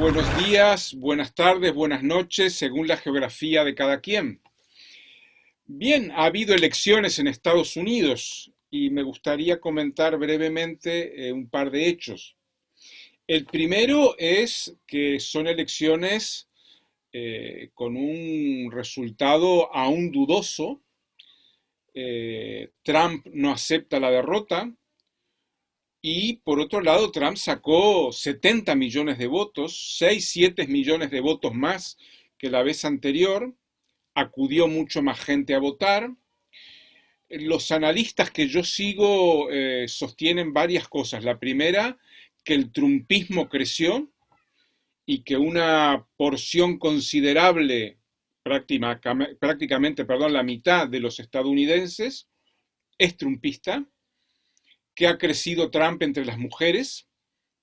Buenos días, buenas tardes, buenas noches, según la geografía de cada quien. Bien, ha habido elecciones en Estados Unidos y me gustaría comentar brevemente eh, un par de hechos. El primero es que son elecciones eh, con un resultado aún dudoso. Eh, Trump no acepta la derrota, y por otro lado, Trump sacó 70 millones de votos, 6, 7 millones de votos más que la vez anterior. Acudió mucho más gente a votar. Los analistas que yo sigo eh, sostienen varias cosas. La primera, que el trumpismo creció y que una porción considerable, prácticamente, perdón, la mitad de los estadounidenses es trumpista que ha crecido Trump entre las mujeres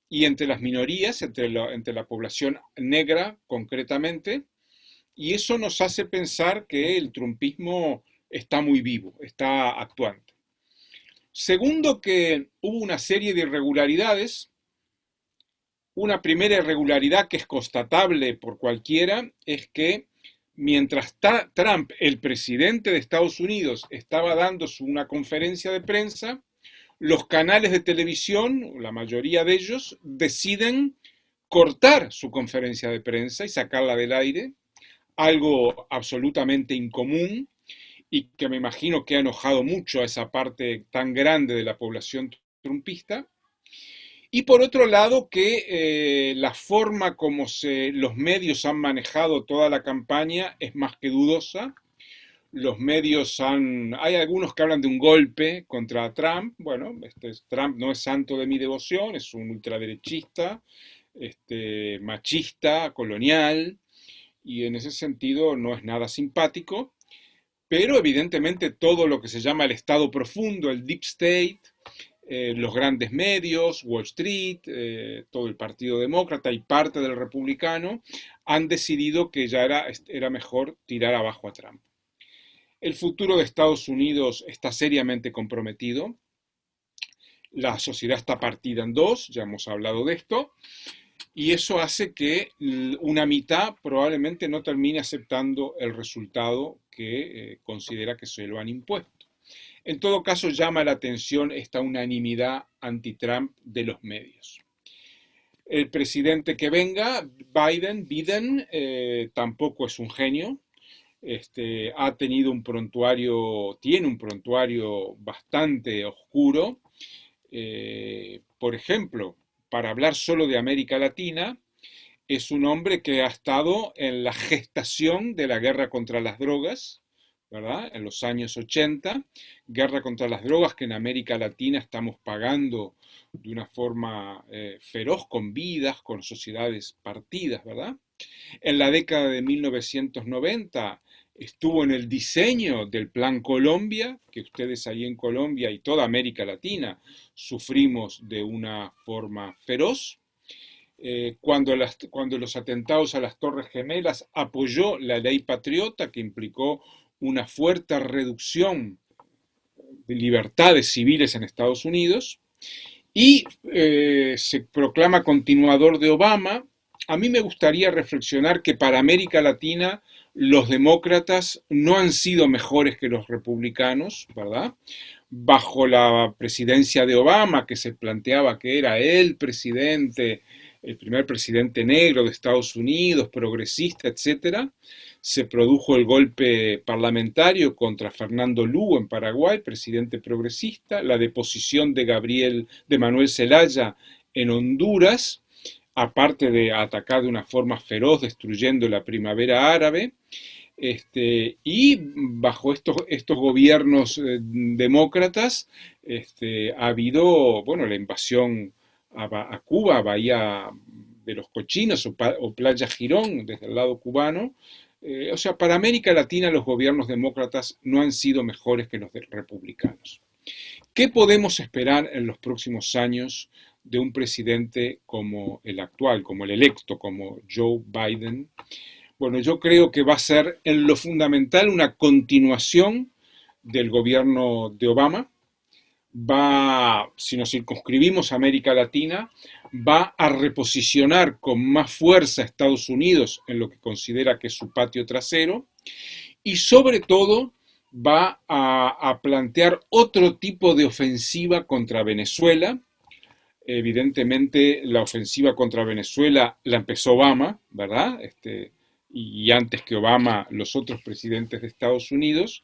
y entre las minorías, entre la, población negra concretamente, y eso nos hace pensar que el trumpismo está muy vivo, está actuante. Segundo, que hubo una serie de irregularidades. Una primera irregularidad que es constatable por cualquiera es que mientras Trump, el presidente de Estados Unidos, estaba dando una conferencia de prensa, los canales de televisión, la mayoría de ellos, deciden cortar su conferencia de prensa y sacarla del aire, algo absolutamente incomún y que me imagino que ha enojado mucho a esa parte tan grande de la población trumpista. Y por otro lado, que eh, la forma como se, los medios han manejado toda la campaña es más que dudosa los medios han... Hay algunos que hablan de un golpe contra Trump. Bueno, este, Trump no es santo de mi devoción, es un ultraderechista, este, machista, colonial, y en ese sentido no es nada simpático. Pero evidentemente todo lo que se llama el Estado profundo, el Deep State, eh, los grandes medios, Wall Street, eh, todo el Partido Demócrata y parte del Republicano han decidido que ya era, era mejor tirar abajo a Trump. El futuro de Estados Unidos está seriamente comprometido. La sociedad está partida en dos, ya hemos hablado de esto, y eso hace que una mitad probablemente no termine aceptando el resultado que eh, considera que se lo han impuesto. En todo caso, llama la atención esta unanimidad anti-Trump de los medios. El presidente que venga, Biden, Biden, eh, tampoco es un genio, este, ha tenido un prontuario, tiene un prontuario bastante oscuro. Eh, por ejemplo, para hablar solo de América Latina, es un hombre que ha estado en la gestación de la guerra contra las drogas, ¿verdad? En los años 80, guerra contra las drogas que en América Latina estamos pagando de una forma eh, feroz, con vidas, con sociedades partidas, ¿verdad? En la década de 1990 estuvo en el diseño del Plan Colombia, que ustedes ahí en Colombia y toda América Latina sufrimos de una forma feroz. Eh, cuando, cuando los atentados a las Torres Gemelas apoyó la ley patriota que implicó una fuerte reducción de libertades civiles en Estados Unidos y eh, se proclama continuador de Obama, a mí me gustaría reflexionar que para América Latina los demócratas no han sido mejores que los republicanos, ¿verdad? Bajo la presidencia de Obama, que se planteaba que era el presidente, el primer presidente negro de Estados Unidos, progresista, etc., se produjo el golpe parlamentario contra Fernando Lugo en Paraguay, presidente progresista, la deposición de Gabriel, de Manuel Zelaya en Honduras, aparte de atacar de una forma feroz, destruyendo la primavera árabe, este, y bajo estos, estos gobiernos eh, demócratas este, ha habido, bueno, la invasión a, Cuba, Bahía de los Cochinos o, Playa Girón, desde el lado cubano. Eh, o sea, para América Latina los gobiernos demócratas no han sido mejores que los republicanos. ¿Qué podemos esperar en los próximos años de un presidente como el actual, como el electo, como Joe Biden? Bueno, yo creo que va a ser en lo fundamental una continuación del gobierno de Obama. va, si nos circunscribimos a América Latina, va a reposicionar con más fuerza a Estados Unidos en lo que considera que es su patio trasero y sobre todo va a, plantear otro tipo de ofensiva contra Venezuela. Evidentemente la ofensiva contra Venezuela la empezó Obama, ¿verdad? Este, y antes que Obama los otros presidentes de Estados Unidos,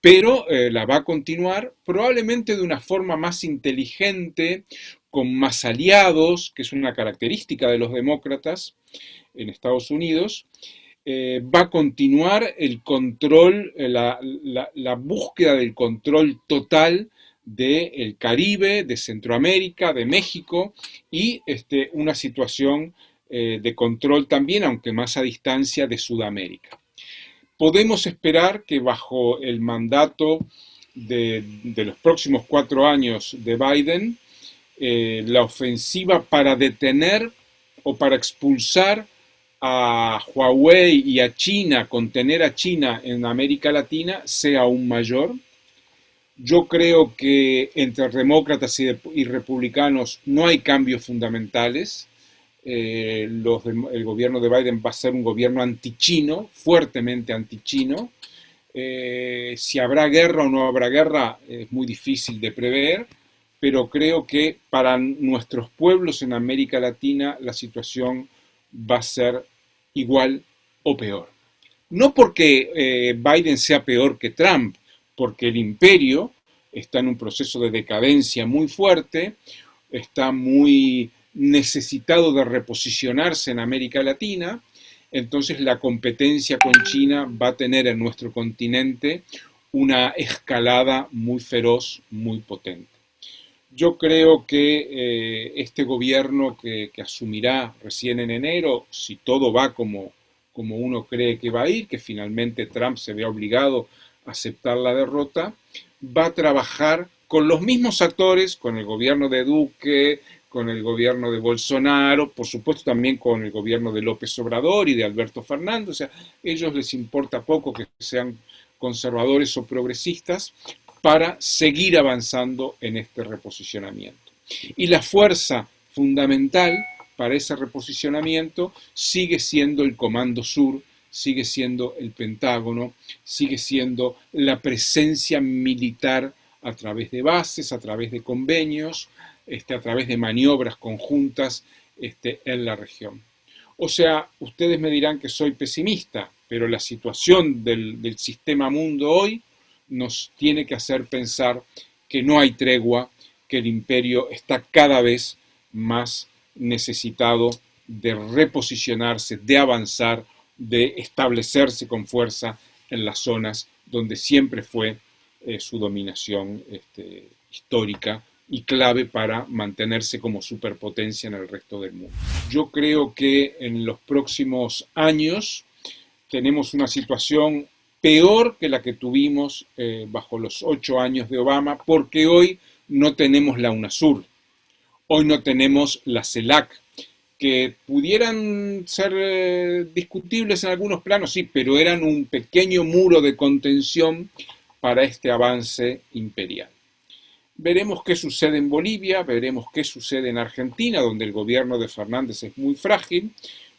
pero eh, la va a continuar probablemente de una forma más inteligente, con más aliados, que es una característica de los demócratas en Estados Unidos, eh, va a continuar el control, eh, la, búsqueda del control total del Caribe, de Centroamérica, de México y este, una situación de control también, aunque más a distancia, de Sudamérica podemos esperar que bajo el mandato de, los próximos cuatro años de Biden, eh, la ofensiva para detener o para expulsar a Huawei y a China, contener a China en América Latina, sea aún mayor. Yo creo que entre demócratas y republicanos no hay cambios fundamentales. Eh, el gobierno de Biden va a ser un gobierno antichino, fuertemente antichino. Eh, si habrá guerra o no habrá guerra es muy difícil de prever, pero creo que para nuestros pueblos en América Latina la situación va a ser igual o peor. No porque eh, Biden sea peor que Trump, porque el imperio está en un proceso de decadencia muy fuerte, está muy necesitado de reposicionarse en América Latina, entonces la competencia con China va a tener en nuestro continente una escalada muy feroz, muy potente. Yo creo que eh, este gobierno que, asumirá recién en enero, si todo va como, como uno cree que va a ir, que finalmente Trump se vea obligado aceptar la derrota, va a trabajar con los mismos actores, con el gobierno de Duque, con el gobierno de Bolsonaro, por supuesto también con el gobierno de López Obrador y de Alberto Fernández, o sea, ellos les importa poco que sean conservadores o progresistas para seguir avanzando en este reposicionamiento. Y la fuerza fundamental para ese reposicionamiento sigue siendo el Comando Sur, sigue siendo el Pentágono, sigue siendo la presencia militar a través de bases, a través de convenios, este, a través de maniobras conjuntas este, en la región. O sea, ustedes me dirán que soy pesimista, pero la situación del, del sistema mundo hoy nos tiene que hacer pensar que no hay tregua, que el imperio está cada vez más necesitado de reposicionarse, de avanzar, de establecerse con fuerza en las zonas donde siempre fue eh, su dominación este, histórica y clave para mantenerse como superpotencia en el resto del mundo. Yo creo que en los próximos años tenemos una situación peor que la que tuvimos eh, bajo los ocho años de Obama, porque hoy no tenemos la UNASUR, hoy no tenemos la CELAC, que pudieran ser eh, discutibles en algunos planos, sí, pero eran un pequeño muro de contención para este avance imperial. Veremos qué sucede en Bolivia, veremos qué sucede en Argentina, donde el gobierno de Fernández es muy frágil,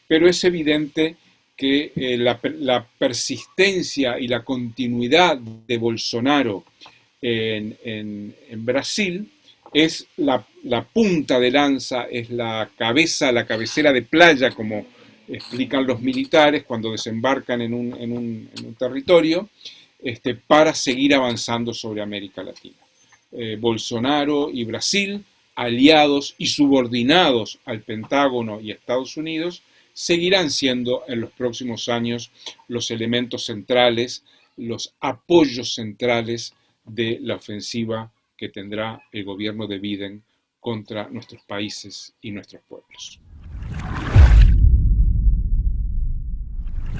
pero es evidente que eh, la, persistencia y la continuidad de Bolsonaro en, Brasil es la, punta de lanza, es la cabeza, la cabecera de playa, como explican los militares cuando desembarcan en un, territorio, este, para seguir avanzando sobre América Latina. Eh, Bolsonaro y Brasil, aliados y subordinados al Pentágono y Estados Unidos, seguirán siendo en los próximos años los elementos centrales, los apoyos centrales de la ofensiva que tendrá el gobierno de Biden contra nuestros países y nuestros pueblos.